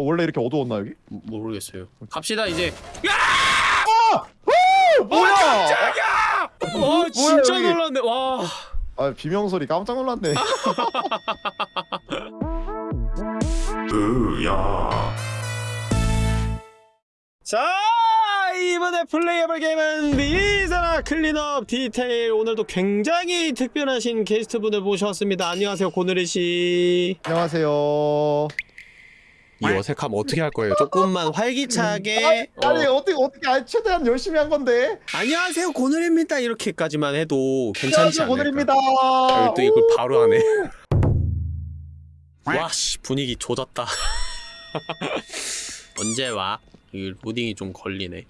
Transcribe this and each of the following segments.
어, 원래 이렇게 어두웠나 여기? 모- 모르겠어요. 갑시다 이제. 어, 뭐야? 와 진짜 여기? 놀랐네. 와. 아 비명 소리 깜짝 놀랐네. 자 이번에 플레이해볼 게임은 Viscera Cleanup Detail 오늘도 굉장히 특별하신 게스트분을 모셨습니다 안녕하세요 고누리 씨. 안녕하세요. 이 어색함 어떻게 할 거예요? 조금만 활기차게. 어, 아니 어 떻게 어떻게 아니 최대한 열심히 한 건데. 안녕하세요 고누리입니다 이렇게까지만 해도 괜찮지 않을까? 고늘입니다. 아, 또 이걸 바로 하네. 와씨 분위기 조졌다. 언제 와? 이 로딩이 좀 걸리네.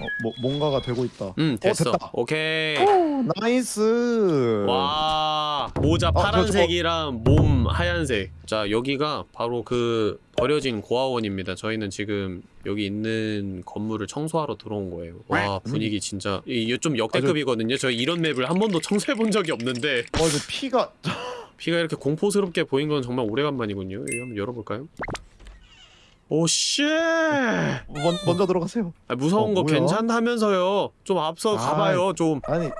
어, 뭐 뭔가가 되고 있다. 음 됐어. 됐다. 오케이. 오, nice. 와 모자 저- 파란색이랑 몸 하얀색. 자 여기가 바로 그 버려진 고아원입니다. 저희는 지금 여기 있는 건물을 청소하러 들어온 거예요. 와 분위기 진짜 이게 좀 역대급이거든요. 저희 이런 맵을 한 번도 청소해 본 적이 없는데 어 이제 피가 피가 이렇게 공포스럽게 보인 건 정말 오래간만이군요. 한번 열어볼까요? 오 shit! 먼, 먼저 들어가세요. 아, 무서운 어, 거 뭐야? 괜찮다면서요. 좀 앞서 아. 가봐요. 좀 아니 야,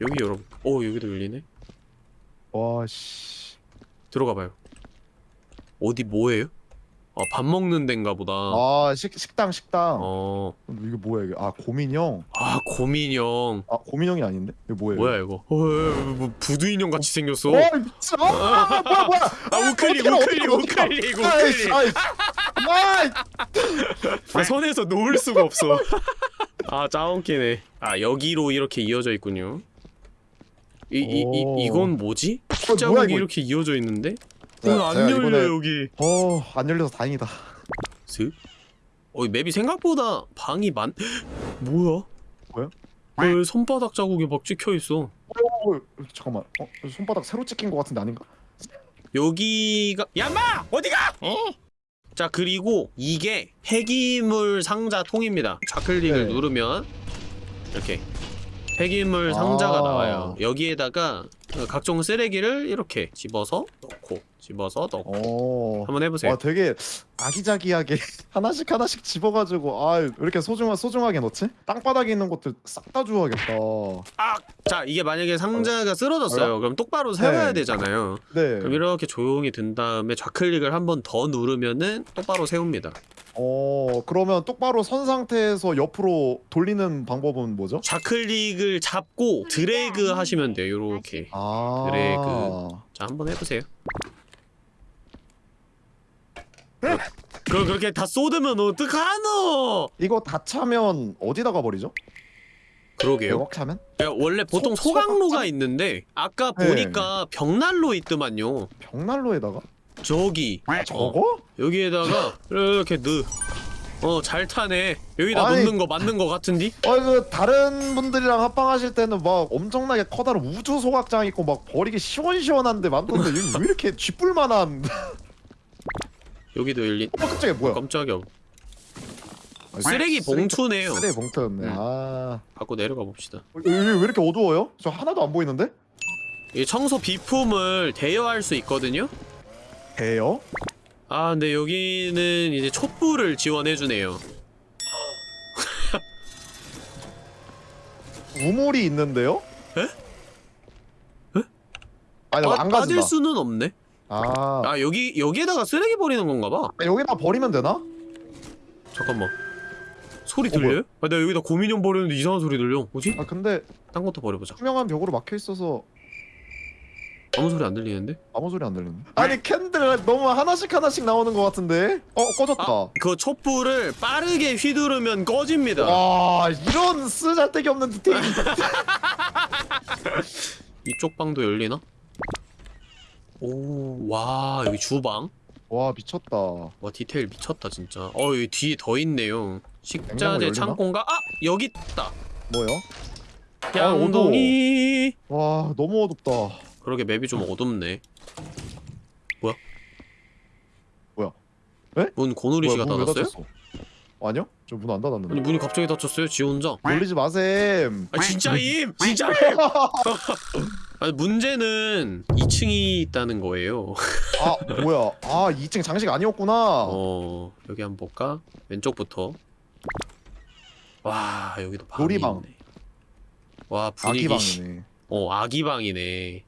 여기 열어. 오 여기도 열리네. 와 씨. 들어가봐요. 어디 뭐예요? 아, 밥 먹는 데인가 보다. 아 식, 식당 식당. 어. 이게 뭐야 이게? 아 고민형. 아 고민형. 아 고민형이 아닌데? 이게 뭐예요? 뭐야 이거? 어, 뭐 부두 인형 같이 생겼어. 와 미친. 아 뭐야 뭐야. 아 우클릭 우클릭 우클릭 우클릭. 아, 손에서 놓을 수가 없어. 아 짜웃기네. 아 여기로 이렇게 이어져 있군요. 이 이이 오. 이건 뭐지? 뭐야, 자국이 이거? 이렇게 이어져 있는데? 자, 어, 안 제가 열려 이번에- 여기. 어 안 열려서 다행이다. 슥? 어, 이 맵이 생각보다 방이 많... 뭐야? 뭐야? 왜 손바닥 자국이 막 찍혀있어 어, 잠깐만. 어 손바닥 새로 찍힌 것 같은데 아닌가? 여기가... 야마! 어디가! 자 그리고 이게 폐기물 상자 통입니다 좌클릭을 네. 누르면 이렇게 폐기물 상자가 아. 나와요 여기에다가 각종 쓰레기를 이렇게 집어서 넣고 집어서 넣고 어. 한번 해보세요 와 되게 아기자기하게 하나씩 하나씩 집어가지고 아왜 이렇게 소중하 소중하게 넣지? 땅바닥에 있는 것들 싹 다 주워야겠다. 아! 자 이게 만약에 상자가 쓰러졌어요 그럼 똑바로 세워야 네. 되잖아요 네. 그럼 이렇게 조용히 든 다음에 좌클릭을 한 번 더 누르면은 똑바로 세웁니다. 어 그러면 똑바로 선 상태에서 옆으로 돌리는 방법은 뭐죠? 좌클릭을 잡고 드래그 하시면 돼요. 요렇게. 아 드래그. 자, 한번 해보세요. 그걸 그렇게 다 쏟으면 어떡하노? 이거 다 차면 어디다가 버리죠? 그러게요. 매වක් 차면? 야, 원래 보통 소- 소각로가 소각? 있는데 아까 네. 보니까 벽난로 있더만요. 벽난로에다가? 저기. 어, 저거? 여기에다가 이렇게 넣. 어, 잘 타네. 여기다 아니. 놓는 거 맞는 거 같은디? 어그 다른 분들이랑 합방하실 때는 막 엄청나게 커다란 우주 소각장 있고 막 버리기 시원시원한데 많던데 여기 왜 이렇게 쥐뿔만한 여기도 열린. 어 깜짝이야 뭐야 깜짝이야. 쓰레기 봉투네요. 쓰레기 봉투였네 음. 아 갖고 내려가 봅시다. 여기 왜 이렇게 어두워요? 저 하나도 안 보이는데? 이 청소 비품을 대여할 수 있거든요. 돼요? 아, 근데 여기는 이제 촛불을 지원해 주네요. 우물이 있는데요? 에? 에? 아니 빠, 안 빠질 가진다 수는 없네. 아 아, 여기 여기에다가 쓰레기 버리는 건가 봐. 여기다 버리면 되나? 잠깐만. 소리 어, 들려요? 아, 내가 여기다 고민형 버리는데 이상한 소리 들려. 뭐지? 아 근데 딴 것도 버려보자. 투명한 벽으로 막혀 있어서 아무 소리 안 들리는데? 아무 소리 안 들리네 아니 candle 너무 하나씩 하나씩 나오는 것 같은데? 어 꺼졌다 아, 그 촛불을 빠르게 휘두르면 꺼집니다. 와 이런 쓰잘데기 없는 디테일 이쪽 방도 열리나? 오, 와, 여기 주방. 와 미쳤다 와 디테일 미쳤다 진짜 어 여기 뒤에 더 있네요 식자재? 창고인가? 아! 여기 있다 뭐요? 양동이 와 너무 어둡다 그러게 맵이 좀 어둡네 뭐야? 뭐야? 에? 문 고누리 씨가 뭐야, 문왜 닫았어요? 닫혔어? 아니요? 저 문안 아니 닫았는데 문이 갑자기 닫혔어요 지 혼자 놀리지 마셈 아 진짜임! 진짜임! 아니, 문제는 2층이 있다는 거예요. 아 뭐야 아 2층 장식 아니었구나 어 여기 한번 볼까? 왼쪽부터. 와 여기도 방이 놀이방. 있네. 와 분위기. 아기방이네 어 아기방이네.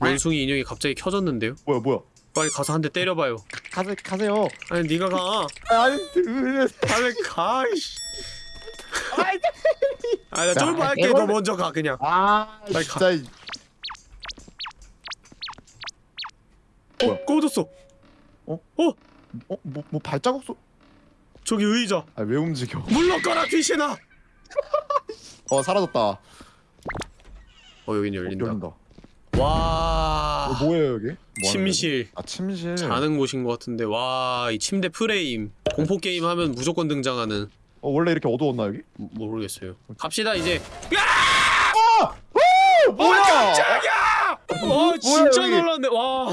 원숭이 인형이 갑자기 켜졌는데요? 뭐야 뭐야 빨리 가서 한 대 때려봐요. 가세, 가세요 아니 네가 가. 아니 으, 빨리 가. 아나 야, 쫄보 할게. 너. 먼저 가 그냥. 아 빨리 진짜 이- 어 꺼졌어. 어? 뭐, 뭐 발자국 소... 저기 의자. 아 왜 움직여 물러가라 귀신아. 어 사라졌다 어, 어 여긴 열린다. 열린다 와. 어, 뭐예요 여기? 뭐 침실. 아 침실 자는 곳인 것 같은데 와 이 침대 프레임 공포 게임 하면 무조건 등장하는 어 원래 이렇게 어두웠나 여기? 모- 모르겠어요. 갑시다 이제. 어, 뭐야 깜짝이야! 어 진짜 여기? 놀랐네. 와.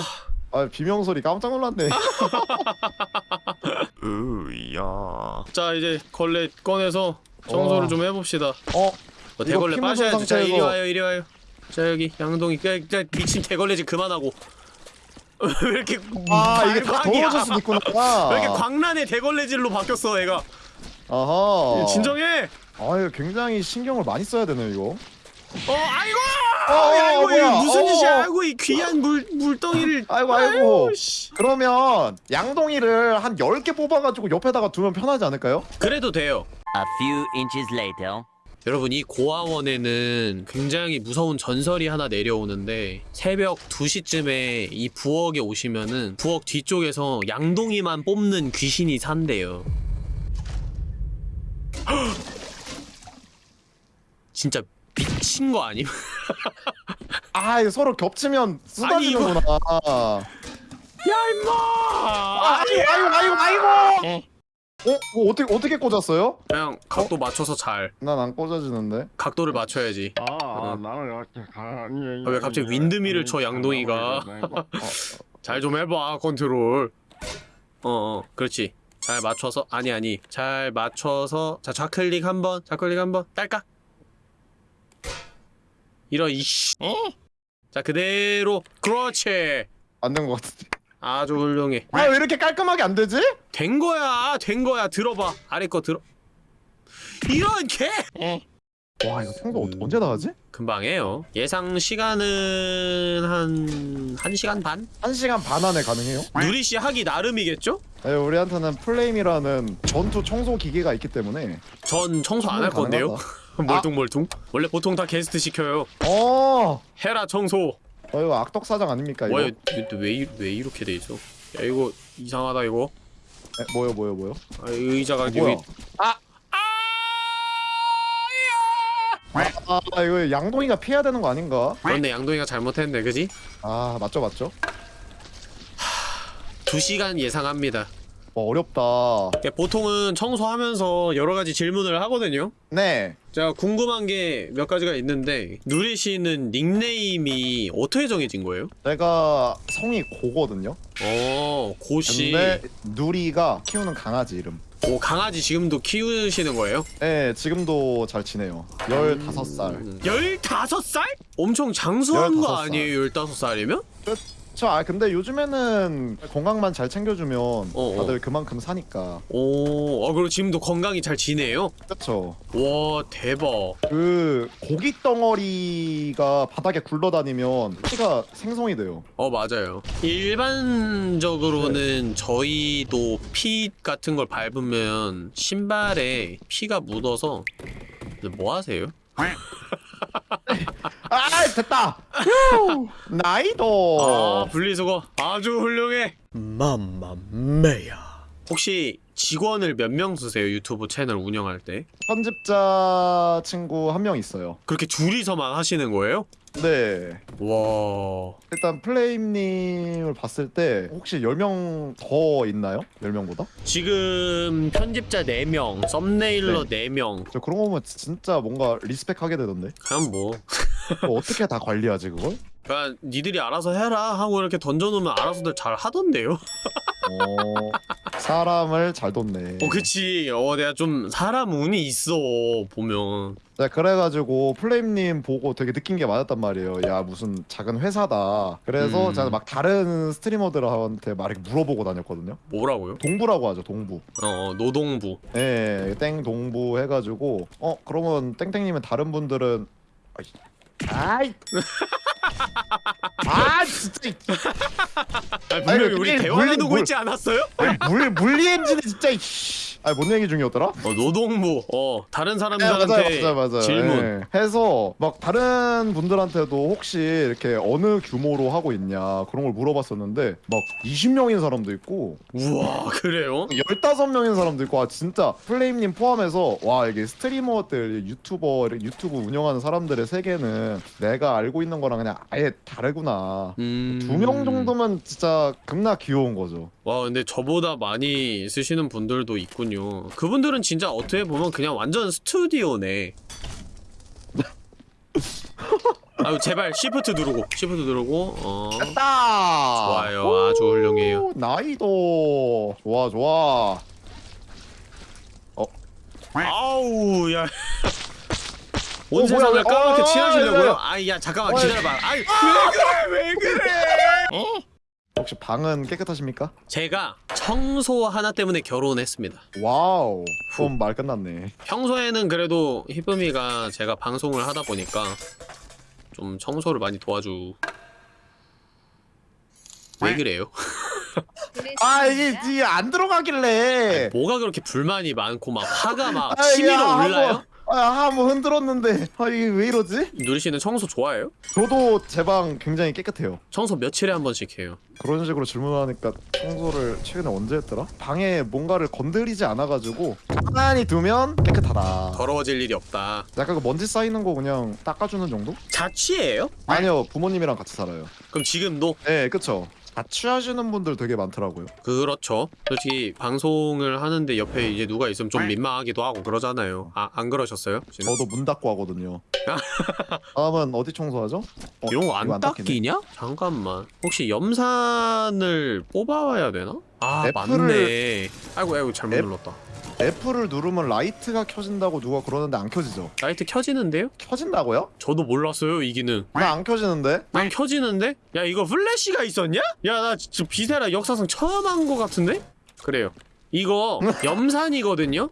아 비명 소리 깜짝 놀랐네 으야. 자 이제 걸레 꺼내서 청소를 와. 좀 해봅시다. 어 어, 대걸레 빠셔야지. 자 이리 와요 이리 와요. 자 여기 양동이 그, 그 미친 대걸레 좀 그만하고. 왜 이렇게 아 이게 다 수도 있구나 왜 이렇게 광란의 대걸레질로 바뀌었어 얘가? 아하 진정해. 아 이거 굉장히 신경을 많이 써야 되네 이거 어 아이고. 어, 아이고 어, 이거 뭐야? 무슨 어, 짓이야? 어. 아이고 이 귀한 물 물덩이를. 아이고 아이고 씨. 그러면 양동이를 한 10개 뽑아가지고 옆에다가 두면 편하지 않을까요? 그래도 돼요. A few inches later. 여러분 이 고아원에는 굉장히 무서운 전설이 하나 내려오는데 새벽 2시쯤에 이 부엌에 오시면은 부엌 뒤쪽에서 양동이만 뽑는 귀신이 산대요. 진짜 미친 거 아님? 아 이거 서로 겹치면 쏟아지는구나 야 임마! 아이고 아이고 아이고 아이고 어? 뭐 어떻게 어떻게 꽂았어요? 그냥 각도 맞춰서 잘. 난 안 꽂아지는데. 각도를 맞춰야지. 아, 나는 이렇게 가니. 아, 왜 갑자기 윈드밀을 쳐, 양동이가? 잘 좀 해봐 컨트롤. 어 어 그렇지. 잘 맞춰서 아니 아니. 잘 맞춰서 자 좌클릭 한번 좌클릭 한번. 딸깍 이런 이씨. 자 그대로. 그렇지. 안 된 것 같은데 아주 훌륭해. 아 왜 이렇게 깔끔하게 안 되지? 된 거야 된 거야. 들어봐. 아래 거 들어. 이런 개! 와 이거 청소 어, 언제 다 하지? 금방 해요. 예상 시간은 한 1시간 반? 1시간 반 안에 가능해요? 누리씨 하기 나름이겠죠? 네, 우리한테는 플레임이라는 전투 청소 기계가 있기 때문에. 전 청소 안 할 건데요. 멀뚱멀뚱. 원래 보통 다 게스트 시켜요. 어, 해라 청소 어 이거 악덕 사장 아닙니까 이거? 뭐야 왜, 이- 왜 이렇게 돼 있어 야 이거 이상하다 이거 에, 뭐요 뭐요 뭐요? 아, 의자가 어, 여기 뭐야? 아! 아 이거 양동이가 피해야 되는 거 아닌가? 그런데 양동이가 잘못했네 그지? 아 맞죠 맞죠? 2시간 예상합니다 어, 어렵다 그러니까 보통은 청소하면서 여러 가지 질문을 하거든요 네 제가 궁금한 게 몇 가지가 있는데 누리 씨는 닉네임이 어떻게 정해진 거예요? 내가 성이 고거든요 어 고씨 근데 누리가 키우는 강아지 이름 오 강아지 지금도 키우시는 거예요? 네 지금도 잘 지내요 15살 음. 15살? 엄청 장수한 거 15살. 아니에요 15살이면? 저, 아 근데 요즘에는 건강만 잘 챙겨주면 어. 다들 그만큼 사니까 오, 어, 그리고 지금도 건강히 잘 지내요? 그렇죠 와, 대박. 그 고기 덩어리가 바닥에 굴러다니면 피가 생성이 돼요 어, 맞아요. 일반적으로는 네. 저희도 피 같은 걸 밟으면 신발에 피가 묻어서 근데 뭐 하세요? 아 됐다 휴, 나이도 아, 분리수거 아주 훌륭해. 맘마메야. 혹시 직원을 몇 명 쓰세요? 유튜브 채널 운영할 때? 편집자 친구 한 명 있어요 그렇게 둘이서만 하시는 거예요? 네 와. 일단 플레임님을 봤을 때 혹시 10명 더 있나요? 10명보다? 지금 편집자 4명, 썸네일러 4명. 저 그런 거 보면 진짜 뭔가 리스펙하게 되던데 그냥 뭐 그거 어떻게 다 관리하지 그걸? 그냥 니들이 알아서 해라 하고 이렇게 던져놓으면 알아서들 잘 하던데요? 어... 사람을 잘 돕네. 어 그치 어 내가 좀 사람 운이 있어 보면 네, 그래가지고 플레임님 보고 되게 느낀 게 많았단 말이에요. 야 무슨 작은 회사다. 그래서 음. 제가 막 다른 스트리머들한테 막 이렇게 물어보고 다녔거든요. 뭐라고요? 동부라고 하죠, 동부. 어, 어 노동부 네, 땡 동부 해가지고 어 그러면 땡땡님은 다른 분들은 아이, 아이. 아 진짜 이- 아 분명히 아니, 우리 대화 물리- 나누고 물- 있지 않았어요? 아니, 물 물리 엔진이 진짜 이씨. 아니 뭔 얘기 중이었더라? 어 노동부 어 다른 네, 사람들한테 맞아요, 맞아요, 맞아요. 질문 예. 해서 막 다른 분들한테도 혹시 이렇게 어느 규모로 하고 있냐 그런 걸 물어봤었는데 막 20명인 사람도 있고 우와 그래요? 15명인 사람도 있고 아 진짜 플레임님 포함해서 와 이게 스트리머들 유튜버 유튜브 운영하는 사람들의 세계는 내가 알고 있는 거랑 그냥 아예 다르구나. 음... 두명 정도면 진짜 겁나 귀여운 거죠. 와 근데 저보다 많이 쓰시는 분들도 있군요. 그분들은 진짜 어떻게 보면 그냥 완전 스튜디오네. 아유 제발 시프트 누르고 시프트 누르고 어. 됐다! 좋아요. 아주 훌륭해요. 오, 나이도. 좋아 좋아. 아우 야. 온 어, 세상을 까맣게 어, 칠하시려고요? 어, 아이 야 잠깐만 어, 기다려봐. 아이 왜 그래 왜 그래? 혹시 방은 깨끗하십니까? 제가 청소 하나 때문에 결혼했습니다. wow 그럼 말 끝났네 평소에는 그래도 희쁨이가 제가 방송을 하다 보니까 좀 청소를 많이 도와주. 왜 그래요? 아 이게 이게 안 들어가길래 뭐가 그렇게 불만이 많고 막 화가 막 아, 치밀어 야, 올라요? 아 한번 흔들었는데 아 이게 왜 이러지? 누리 씨는 청소 좋아해요? 저도 제 방 굉장히 깨끗해요 청소 며칠에 한 번씩 해요. 그런 식으로 질문하니까 청소를 최근에 언제 했더라? 방에 뭔가를 건드리지 않아가지고 가만히 두면 깨끗하다 더러워질 일이 없다. 약간 그 먼지 쌓이는 거 그냥 닦아주는 정도? 자취예요? 아니요 부모님이랑 같이 살아요 그럼 지금도 네 그쵸 자취하시는 분들 되게 많더라고요 그렇죠. 솔직히 방송을 하는데 옆에 이제 누가 있으면 좀 민망하기도 하고 그러잖아요. 아, 안 그러셨어요? 지금? 저도 문 닫고 하거든요 다음은 어디 청소하죠? 어, 이런 거 안. 닦이냐? 잠깐만. 혹시 염산을 뽑아와야 되나? 아, F를- 맞네. 아이고, 아이고, 잘못 F- 눌렀다. F를 누르면 라이트가 켜진다고 누가 그러는데 안 켜지죠? 라이트 켜지는데요? 켜진다고요? 저도 몰랐어요, 이 기능. 나 안 켜지는데? 난 켜지는데? 야, 이거 플래시가 있었냐? 야, 나 진짜 비세라 역사상 처음 한 거 같은데? 그래요. 이거 염산이거든요?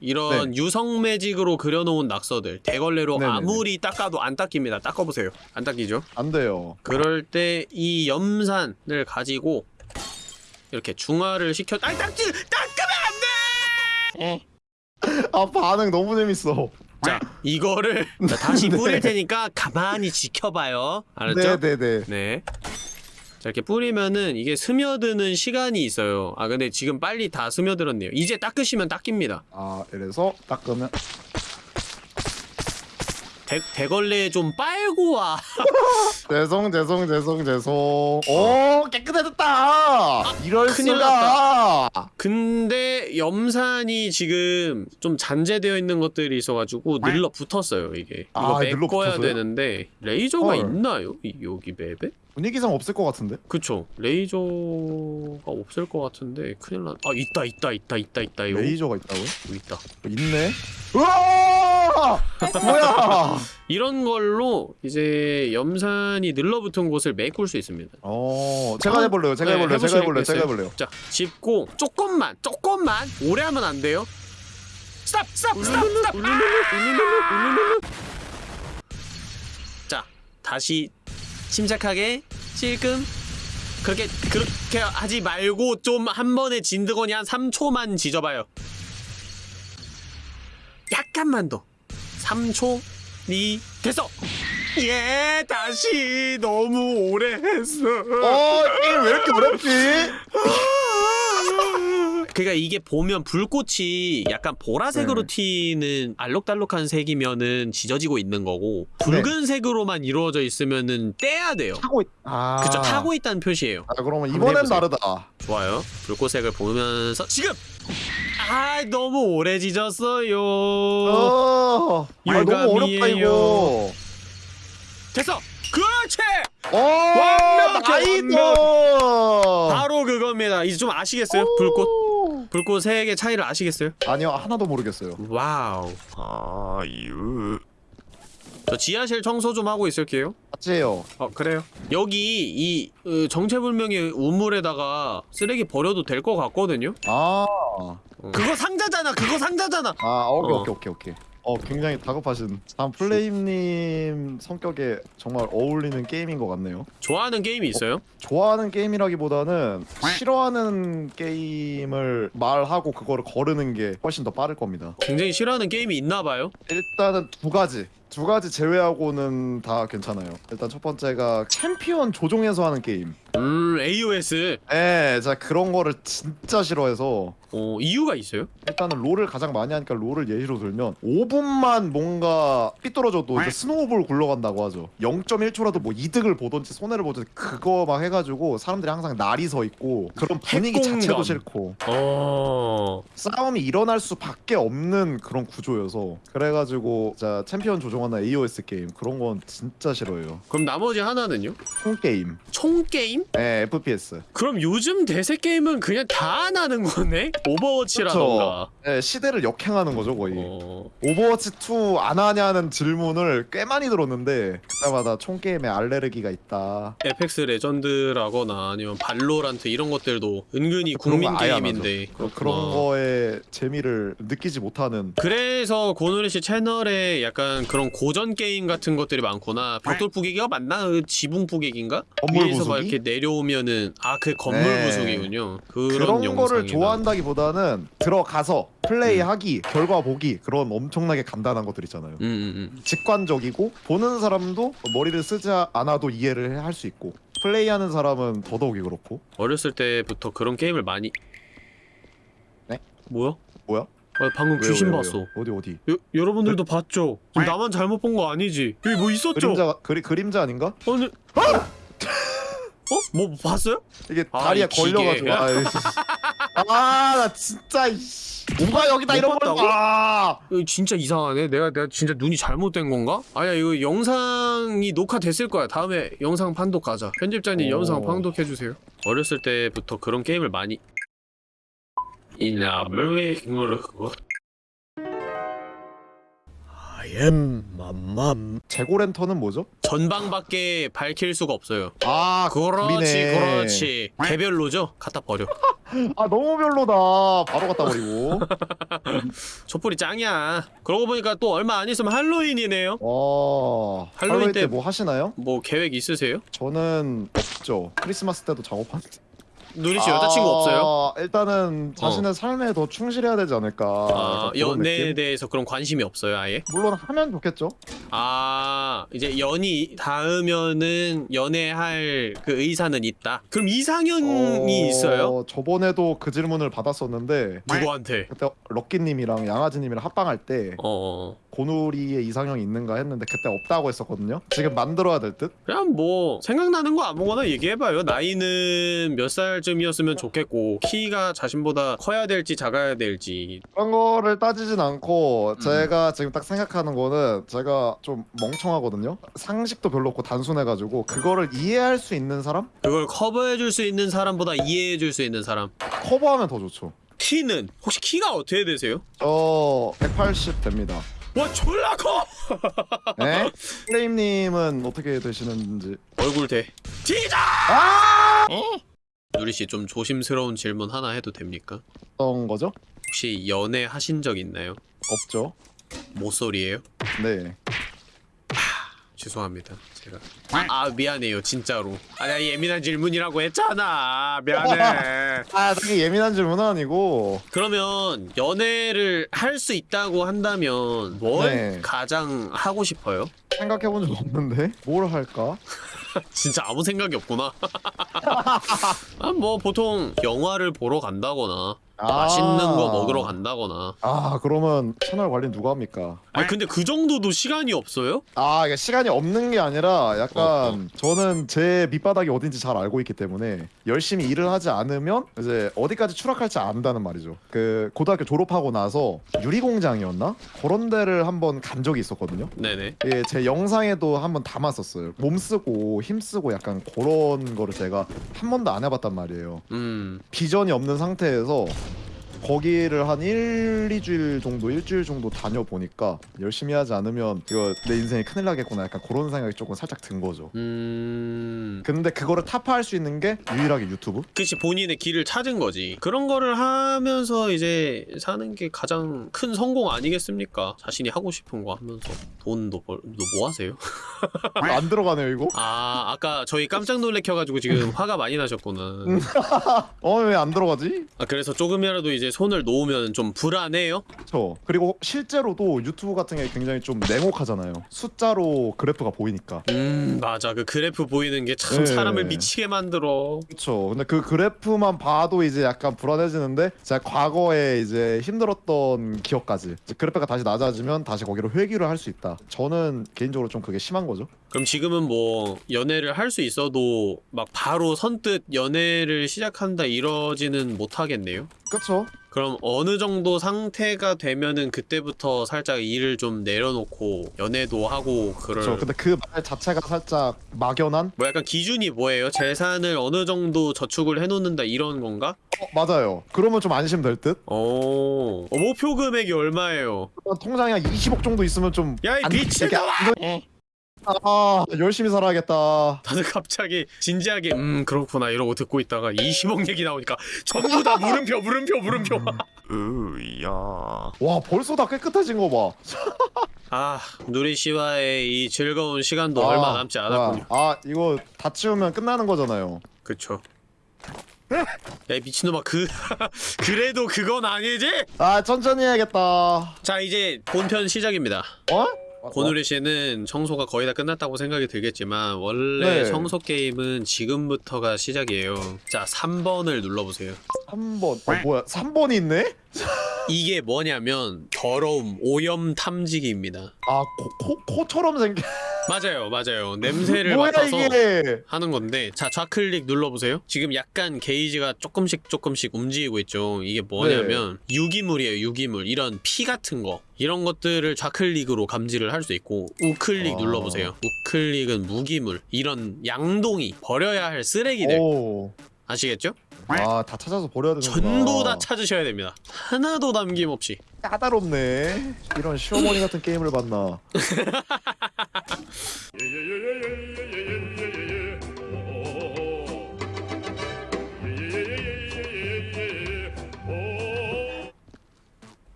이런 유성 매직으로 그려놓은 낙서들 대걸레로 네네네. 아무리 닦아도 안 닦입니다. 닦아보세요. 안 닦이죠? 안 돼요 그럴 때 이 염산을 가지고 이렇게 중화를 시켜 아니 닦지 닦으면 안 돼! 아 반응 너무 재밌어. 자 이거를 자, 다시 뿌릴 테니까 가만히 지켜봐요. 알았죠? 네네네. 네. 자 이렇게 뿌리면은 이게 스며드는 시간이 있어요. 아 근데 지금 빨리 다 스며들었네요. 이제 닦으시면 닦입니다. 아 이래서 닦으면 대, 대걸레 좀 빨고 와 죄송 죄송 죄송 죄송 오 깨끗해졌다 이럴 큰일 수가 근데 염산이 지금 좀 잔재되어 있는 것들이 있어가지고 늘러 붙었어요 이게 이거 아, 메꿔야? 되는데 레이저가 헐. 있나요? 이, 여기 맵에? 분위기상 없을 것 같은데? 그쵸. 레이저가 없을 것 같은데 큰일 났... 아 있다 있다 있다 있다 있다. 요 레이저가 있다고요? 여기 있다. 있네? 우와! 뭐야! 이런 걸로 이제 염산이 늘러붙은 곳을 메꿀 수 있습니다. 어 제가 어, 해볼래요 제가 네, 해볼래요 제가 해볼래요? 제가 해볼래요. 자 짚고 조금만 조금만 오래 하면 안 돼요. stop stop stop stop! 자 다시 침착하게 찔끔 그렇게 그렇게 하지 말고 좀 한 번에 진득허니 한 3초만 지져봐요. 약간만 더. 3초 니 됐어! 예 다시 너무 오래 했어. 어 게임 왜 이렇게 어렵지 그러니까 이게 보면 불꽃이 약간 보라색으로 네. 튀는 알록달록한 색이면은 지져지고 있는 거고 붉은색으로만 이루어져 있으면은 떼야 돼요. 타고 있... 아 그쵸 타고 있다는 표시예요. 아 그러면 이번엔. 다르다 좋아요. 불꽃색을 보면서 지금 아 너무 오래 지졌어요. 어 아, 너무 어렵다. 이거 됐어. 그렇지. 어 완벽해, nice 바로 그겁니다. 이제 좀 아시겠어요? 불꽃. 불꽃 색의 차이를 아시겠어요? 아니요 하나도 모르겠어요. wow. 아유 저 지하실 청소 좀 하고 있을게요. 해요. 어 그래요. 여기 이 어, 정체불명의 우물에다가 쓰레기 버려도 될 것 같거든요. 아, 그거 상자잖아. 그거 상자잖아. 아 오케이 어. 오케이 오케이 오케이. 어 굉장히 다급하신. 다음 플레임님 성격에 정말 어울리는 게임인 것 같네요. 좋아하는 게임이 있어요? 좋아하는 게임이라기보다는 싫어하는 게임을 말하고 그거를 거르는 게 훨씬 더 빠를 겁니다. 굉장히 싫어하는 게임이 있나 봐요. 일단은 두 가지. 두 가지 제외하고는 다 괜찮아요. 일단 첫 번째가 챔피언 조종해서 하는 게임. 음 AOS. 예, 제가 그런 거를 진짜 싫어해서 어 이유가 있어요? 일단은 롤을 가장 많이 하니까 롤을 예시로 들면 5분만 뭔가 삐뚤어져도 이제 snowball 굴러간다고 하죠 0.1초라도 뭐 이득을 보던지 손해를 보든지 그거 막 해가지고 사람들이 항상 날이 서 있고 그런 분위기 핵공감. 자체도 싫고 어. 싸움이 일어날 수밖에 없는 그런 구조여서 그래가지고 자 챔피언 조종하는 AOS 게임 그런 건 진짜 싫어해요 그럼 나머지 하나는요? 총 게임 총 게임? 예 FPS 그럼 요즘 대세 게임은 그냥 다 나는 거네? 오버워치라던가. 예 시대를 역행하는 거죠 거의 어. 오버워치 2 안 하냐는 질문을 꽤 많이 들었는데 그때마다 총 게임에 알레르기가 있다. Apex Legend라거나 아니면 발로란트 이런 것들도 은근히 거 국민 게임인데 그런. 거에 재미를 느끼지 못하는 그래서 고누리 씨 채널에 약간 그런 고전 게임 같은 것들이 많구나. 벽돌 부시기가 맞나? 그 지붕 부시기인가? 건물 위에서 막 부수기? 이렇게 내 려오면은 아 그 건물 네. 부수기군요. 그런, 그런 거를. 좋아한다기보다는 들어가서 플레이하기, 결과 보기 그런 엄청나게 간단한 것들 있잖아요. 음, 음, 음. 직관적이고 보는 사람도 머리를 쓰지 않아도 이해를 할 수 있고 플레이하는 사람은 더더욱이 그렇고 어렸을 때부터 그런 게임을 많이 네? 뭐야? 뭐야? 아, 방금 왜요, 귀신 왜요, 봤어. 왜요? 어디 어디? 여, 여러분들도 봤죠? 지금 나만 잘못 본 거 아니지? 여기 뭐 있었죠? 그림자 그리, 그림자 아닌가? 아니 어? 뭐 봤어요? 이게 아, 다리에 이. 걸려가지고 아나 진짜 이씨. 누가 여기다 못 이런 걸? 봐? 이거 진짜 이상하네. 내가 내가 진짜 눈이 잘못된 건가? 아니야 이거 영상이 녹화됐을 거야. 다음에 영상 판독 가자. 편집자님 오. 영상 판독해 주세요. 어렸을 때부터 그런 게임을 많이 이나물의 힘으로 am 맘맘 재고랜턴은 뭐죠? 전방밖에 밝힐 수가 없어요. 아 그렇지 불이네. 그렇지 개별로죠? 갖다 버려. 아 너무 별로다 바로 갖다 버리고 촛불이 짱이야. 그러고 보니까 또 얼마 안 있으면 할로윈이네요. 와 할로윈 할로윈 때때뭐 하시나요? 뭐 계획 있으세요? 저는 없죠 크리스마스 때도 작업하는데 누리 씨 여자친구 없어요? 아, 일단은 자신의 삶에 더 충실해야 되지 않을까 아, 약간 그런 연애에 느낌? 대해서 그런 관심이 없어요, 아예? 물론 하면 좋겠죠 아, 이제 연이 닿으면은 연애할 그 의사는 있다. 그럼 이상형이 어, 있어요? 저번에도 그 질문을 받았었는데 누구한테? 그때 럭키님이랑 양아지님이랑 합방할 때 어, 고누리의 이상형이 있는가 했는데 그때 없다고 했었거든요 지금 만들어야 될 듯? 그냥 뭐 생각나는 거 아무거나 얘기해봐요. 나이는 몇 살 쯤이었으면 좋겠고 키가 자신보다 커야 될지 작아야 될지. 그런 거를 따지진 않고 음. 제가 지금 딱 생각하는 거는 제가 좀 멍청하거든요 상식도 별로 없고 단순해가지고 그거를 이해할 수 있는 사람? 그걸 커버해줄 수 있는 사람보다 이해해줄 수 있는 사람. 커버하면 더 좋죠 키는 혹시 키가 어떻게 되세요? 저 180 됩니다 와 졸라 커! 네? 플레임님은 어떻게 되시는지 얼굴 대. 티자! 아! 누리 씨 좀 조심스러운 질문 하나 해도 됩니까? 어떤 거죠? 혹시 연애 하신 적 있나요? 없죠 모쏠이에요? 네 죄송합니다. 제가 아 미안해요 진짜로. 아나 예민한 질문이라고 했잖아. 미안해. 아, 되게 예민한 질문은 아니고 그러면 연애를 할 수 있다고 한다면 뭘 네. 가장 하고 싶어요? 생각해본 적 없는데 뭘 할까? 진짜 아무 생각이 없구나. 아, 뭐 보통 영화를 보러 간다거나 맛있는 거 먹으러 간다거나. 아 그러면 채널 관리 누가 합니까? 아니 근데 그 정도도 시간이 없어요? 아 이게 시간이 없는 게 아니라 약간 어, 저는 제 밑바닥이 어딘지 잘 알고 있기 때문에 열심히 일을 하지 않으면 이제 어디까지 추락할지 안다는 말이죠 그 고등학교 졸업하고 나서 유리공장이었나? 그런 데를 한번 간 적이 있었거든요 네네. 예, 제 영상에도 한번 담았었어요 몸 쓰고 힘 쓰고 약간 그런 거를 제가 한 번도 안 해봤단 말이에요 음. 비전이 없는 상태에서 거기를 한 1, 2주일 정도, 일주일 정도 다녀보니까 열심히 하지 않으면 이거 내 인생이 큰일 나겠구나 약간 그런 생각이 조금 살짝 든 거죠. 음... 근데 그거를 타파할 수 있는 게 유일하게 유튜브? 그치 본인의 길을 찾은 거지 그런 거를 하면서 이제 사는 게 가장 큰 성공 아니겠습니까 자신이 하고 싶은 거 하면서 돈도 벌... 너뭐 하세요? 안 들어가네요 이거? 아 아까 저희 깜짝 놀래켜가지고 지금 화가 많이 나셨구나 어 왜 안 들어가지? 아 그래서 조금이라도 이제 손을 놓으면 좀 불안해요? 그쵸. 그리고 실제로도 유튜브 같은 게 굉장히 좀 냉혹하잖아요. 숫자로 그래프가 보이니까. 음 맞아. 그 그래프 보이는 게참 네. 사람을 미치게 만들어. 그쵸. 근데 그 그래프만 봐도 이제 약간 불안해지는데 제가 과거에 이제 힘들었던 기억까지 이제 그래프가 다시 낮아지면 다시 거기로 회귀를 할 수 있다. 저는 개인적으로 좀 그게 심한 거죠. 그럼 지금은 뭐 연애를 할 수 있어도 막 바로 선뜻 연애를 시작한다 이러지는 못하겠네요? 그쵸 그럼 어느 정도 상태가 되면은 그때부터 살짝 일을 좀 내려놓고 연애도 하고 그럴 그쵸 근데 그 말 자체가 살짝 막연한? 뭐 약간 기준이 뭐예요? 재산을 어느 정도 저축을 해놓는다 이런 건가? 어, 맞아요 그러면 좀 안심될 듯? 어... 어, 목표 금액이 얼마예요? 통장에 한 20억 정도 있으면 좀 야이 안- 미친놈아! 안- 아 열심히 살아야겠다. 다들 갑자기 진지하게 음 그렇구나 이러고 듣고 있다가 20억 얘기 나오니까 전부 다 물음표 물음표 물음표. 으야. 와 벌써 다 깨끗해진 거 봐. 아 누리 씨와의 이 즐거운 시간도 얼마 남지 않았군요. 아 이거 다 치우면 끝나는 거잖아요. 그쵸. 야이 미친놈아 그 그래도 그건 아니지? 아 천천히 해야겠다. 자 이제 본편 시작입니다. 어? 고누리 씨는 청소가 거의 다 끝났다고 생각이 들겠지만 원래 네. 청소 게임은 지금부터가 시작이에요. 자 3번을 눌러보세요. 3번. 어 뭐야? 3번이 있네? 이게 뭐냐면 더러움 오염 탐지기입니다. 아 코, 코, 코처럼 생긴 맞아요 맞아요. 냄새를 뭐야 맡아서 이게? 하는 건데 자 좌클릭 눌러보세요. 지금 약간 게이지가 조금씩 조금씩 움직이고 있죠. 이게 뭐냐면 네. 유기물이에요 유기물. 이런 피 같은 거. 이런 것들을 좌클릭으로 감지를 할 수 있고 우클릭 아. 눌러보세요. 우클릭은 무기물. 이런 양동이 버려야 할 쓰레기들. 오. 아시겠죠? 아 다 찾아서 버려야 되는구나. 전부 다 찾으셔야 됩니다. 하나도 남김없이 까다롭네 이런 시어머니 같은 게임을 봤나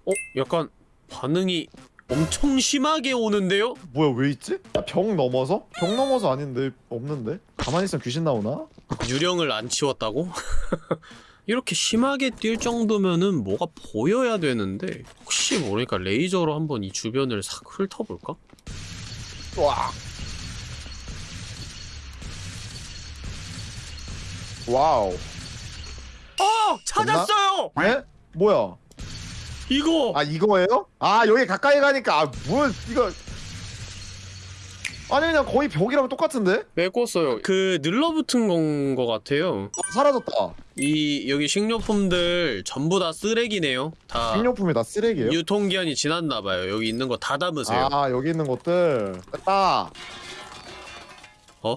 어? 약간 반응이 엄청 심하게 오는데요? 뭐야 왜 있지? 아, 벽 넘어서? 벽 넘어서 아닌데 없는데? 가만히 있으면 귀신 나오나? 유령을 안 치웠다고? 이렇게 심하게 뛸 정도면은 뭐가 보여야 되는데 혹시 모르니까 레이저로 한번 이 주변을 싹 훑어볼까? 와 wow 어! 찾았어요! 에? 뭐야? 이거! 아 이거예요? 아 여기 가까이 가니까 아뭘 이거 아니 그냥 거의 벽이랑 똑같은데? 메꿨어요. 그 늘러붙은 건것 같아요. 어, 사라졌다. 이 여기 식료품들 전부 다 쓰레기네요. 다 식료품이 다 쓰레기예요? 유통기한이 지났나봐요. 여기 있는 거 다 담으세요. 아 여기 있는 것들. 됐다. 어?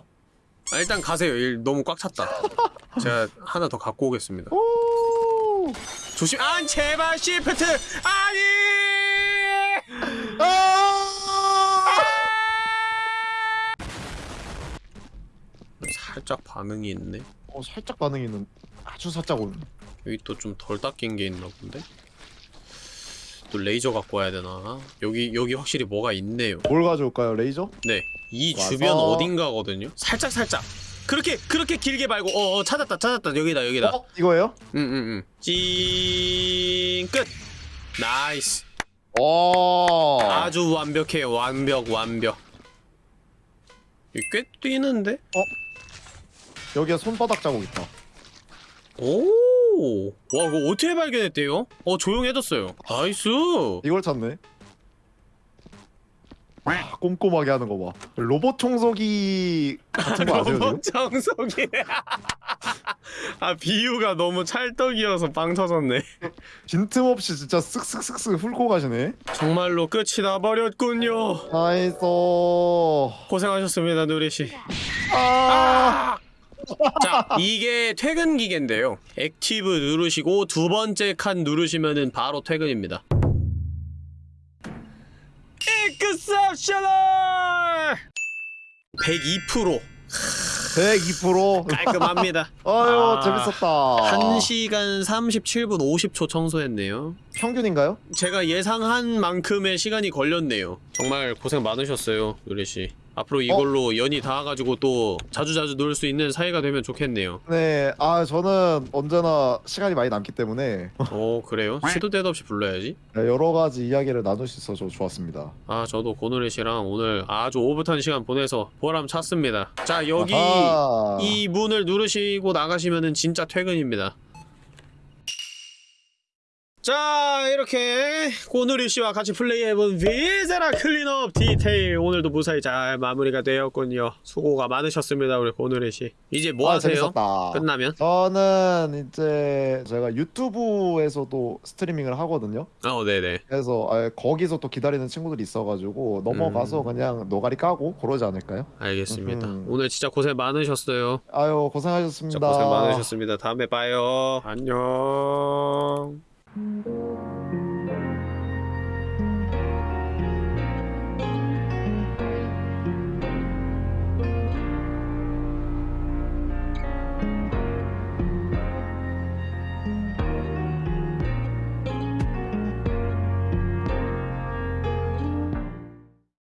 아, 일단 가세요. 일 너무 꽉 찼다. 제가 하나 더 갖고 오겠습니다. 오! 조심. 아 제발 shift! 아니 아! 살짝 반응이 있네. 어 살짝 반응이 있는 아주 살짝 오는 여기 또 좀 덜 닦인 게 있나 본데? 또 레이저 갖고 와야 되나? 여기 여기 확실히 뭐가 있네요. 뭘 가져올까요 레이저? 네 이 주변 어딘가거든요? 살짝 살짝. 그렇게 그렇게 길게 말고 어, 어 찾았다 찾았다. 여기다 여기다. 어? 이거예요? 응응응 찡끝. nice. 오 아주 완벽해요. 완벽 완벽. 이 꽤 뛰는데? 여기에 손바닥 자국 있다 오, 와 이거 어떻게 발견했대요? 어 조용해졌어요. nice. 이걸 찾네 아, 꼼꼼하게 하는 거 봐 로봇 청소기 같은 거 아세요? 로봇 청소기. 아 비유가 너무 찰떡이어서 빵 터졌네. 빈틈없이 진짜 쓱쓱쓱쓱 훑고 가시네 정말로 끝이 나버렸군요. nice 고생하셨습니다 누리 씨. 아 아! 자 이게 퇴근 기계인데요. active 누르시고 두 번째 칸 누르시면은 바로 퇴근입니다. 익셉셔널 102% 102% 깔끔합니다. 아유 아, 재밌었다. 1시간 37분 50초 청소했네요. 평균인가요? 제가 예상한 만큼의 시간이 걸렸네요. 정말 고생 많으셨어요 유리씨 앞으로 이걸로 연이 닿아가지고 또 자주자주 놀 수 있는 사이가 되면 좋겠네요 네, 아 저는 언제나 시간이 많이 남기 때문에 어 그래요? 시도 때도 없이 불러야지 네, 여러 가지 이야기를 나눌 수 있어서 좋았습니다. 아 저도 고누리 씨랑 오늘 아주 오붓한 시간 보내서 보람 찼습니다 자 여기 아하. 이 문을 누르시고 나가시면은 진짜 퇴근입니다 자 이렇게 고누리 씨와 같이 플레이해본 Viscera Cleanup Detail 오늘도 무사히 잘 마무리가 되었군요 수고가 많으셨습니다 우리 고누리 씨 이제 뭐 아, 하세요? 재밌었다. 끝나면? 저는 이제 제가 유튜브에서도 스트리밍을 하거든요. 어 네네 그래서 아, 거기서 또 기다리는 친구들이 있어가지고 넘어가서 음. 그냥 노가리 까고 그러지 않을까요? 알겠습니다 음. 오늘 진짜 고생 많으셨어요 아유 고생하셨습니다. 고생 많으셨습니다 다음에 봐요 안녕 Thank you.